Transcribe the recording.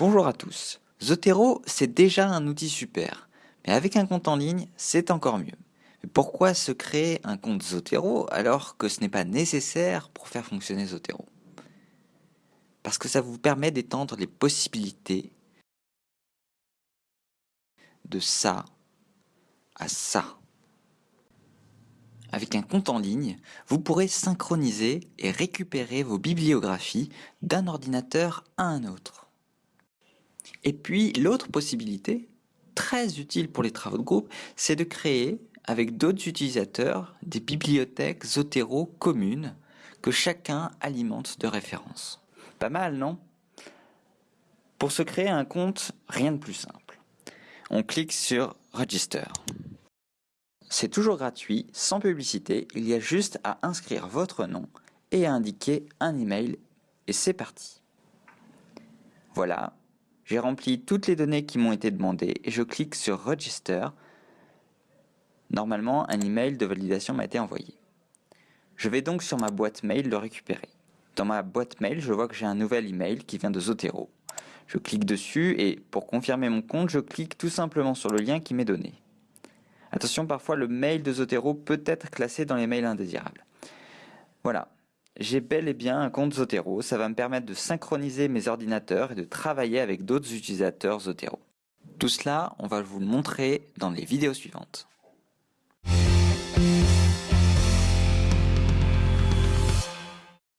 Bonjour à tous. Zotero, c'est déjà un outil super, mais avec un compte en ligne, c'est encore mieux. pourquoi se créer un compte Zotero alors que ce n'est pas nécessaire pour faire fonctionner Zotero? Parce que ça vous permet d'étendre les possibilités de ça à ça. Avec un compte en ligne, vous pourrez synchroniser et récupérer vos bibliographies d'un ordinateur à un autre. Et puis l'autre possibilité, très utile pour les travaux de groupe, c'est de créer avec d'autres utilisateurs des bibliothèques Zotero communes que chacun alimente de références. Pas mal, non? Pour se créer un compte, rien de plus simple. On clique sur Register. C'est toujours gratuit, sans publicité, il y a juste à inscrire votre nom et à indiquer un email et c'est parti. Voilà, j'ai rempli toutes les données qui m'ont été demandées et je clique sur Register. Normalement, un email de validation m'a été envoyé. Je vais donc sur ma boîte mail le récupérer. Dans ma boîte mail, je vois que j'ai un nouvel email qui vient de Zotero. Je clique dessus et pour confirmer mon compte, je clique tout simplement sur le lien qui m'est donné. Attention, parfois le mail de Zotero peut être classé dans les mails indésirables. Voilà, j'ai bel et bien un compte Zotero, ça va me permettre de synchroniser mes ordinateurs et de travailler avec d'autres utilisateurs Zotero. Tout cela, on va vous le montrer dans les vidéos suivantes.